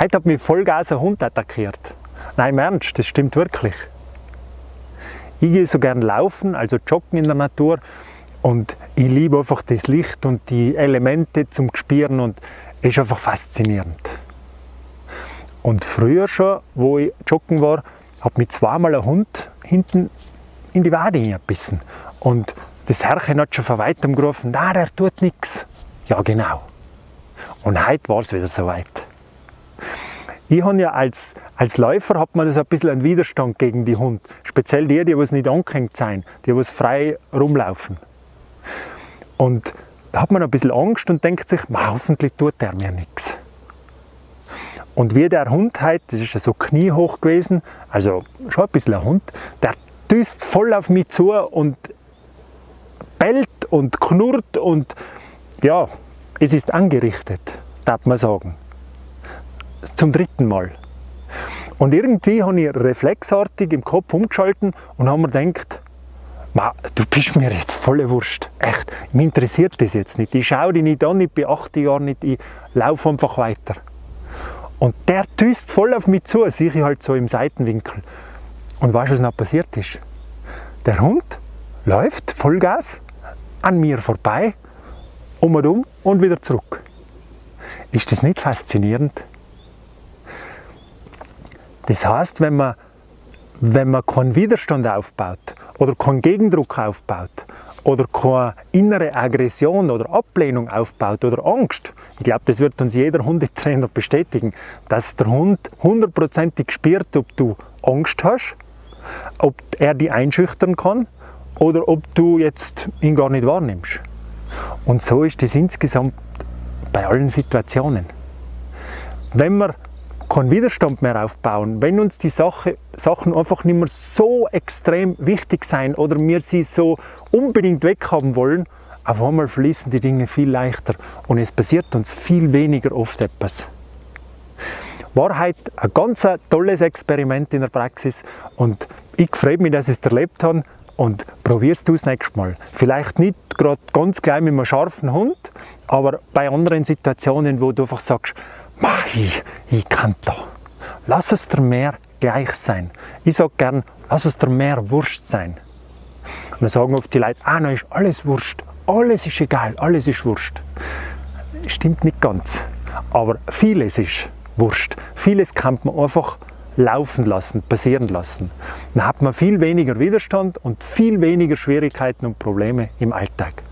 Heute hat mich Vollgas ein Hund attackiert. Nein, im Ernst, das stimmt wirklich. Ich gehe so gern laufen, also joggen in der Natur und ich liebe einfach das Licht und die Elemente zum Spüren und es ist einfach faszinierend. Und früher schon, wo ich joggen war, hat mich zweimal ein Hund hinten in die Wade gebissen. Und das Herrchen hat schon von weitem gerufen, nein, der tut nichts. Ja, genau. Und heute war es wieder soweit. Ich habe ja als, als Läufer hat man das ein bisschen einen Widerstand gegen die Hund. Speziell die, die nicht angehängt sind, die was frei rumlaufen. Und da hat man ein bisschen Angst und denkt sich, hoffentlich tut der mir nichts. Und wie der Hund heute, das ist ja so kniehoch gewesen, also schon ein bisschen ein Hund, der düst voll auf mich zu und bellt und knurrt und ja, es ist angerichtet, darf man sagen. Zum dritten Mal. Und irgendwie habe ich reflexartig im Kopf umgeschalten und habe mir gedacht, du bist mir jetzt volle Wurst. Echt, mich interessiert das jetzt nicht. Ich schaue dich nicht an, ich 80 Jahre nicht, ich laufe einfach weiter. Und der düst voll auf mich zu, sehe ich halt so im Seitenwinkel. Und weißt du, was noch passiert ist? Der Hund läuft Vollgas an mir vorbei, um und um und wieder zurück. Ist das nicht faszinierend? Das heißt, wenn man, wenn man keinen Widerstand aufbaut oder keinen Gegendruck aufbaut oder keine innere Aggression oder Ablehnung aufbaut oder Angst, ich glaube, das wird uns jeder Hundetrainer bestätigen, dass der Hund hundertprozentig spürt, ob du Angst hast, ob er die einschüchtern kann oder ob du jetzt ihn gar nicht wahrnimmst. Und so ist das insgesamt bei allen Situationen. Wenn wir keinen Widerstand mehr aufbauen, wenn uns die Sache, Sachen einfach nicht mehr so extrem wichtig sein oder wir sie so unbedingt weghaben wollen, auf einmal fließen die Dinge viel leichter und es passiert uns viel weniger oft etwas. War heute ein ganz tolles Experiment in der Praxis und ich freue mich, dass ich es erlebt habe und probierst du es nächstes Mal. Vielleicht nicht gerade ganz gleich mit einem scharfen Hund, aber bei anderen Situationen, wo du einfach sagst, ich, ich kann da. Lass es dir mehr gleich sein. Ich sage gern, lass es dir mehr Wurst sein. Und dann sagen oft die Leute, ah, nein, ist alles Wurst. Alles ist egal, alles ist Wurst. Stimmt nicht ganz. Aber vieles ist Wurst. Vieles kann man einfach laufen lassen, passieren lassen. Dann hat man viel weniger Widerstand und viel weniger Schwierigkeiten und Probleme im Alltag.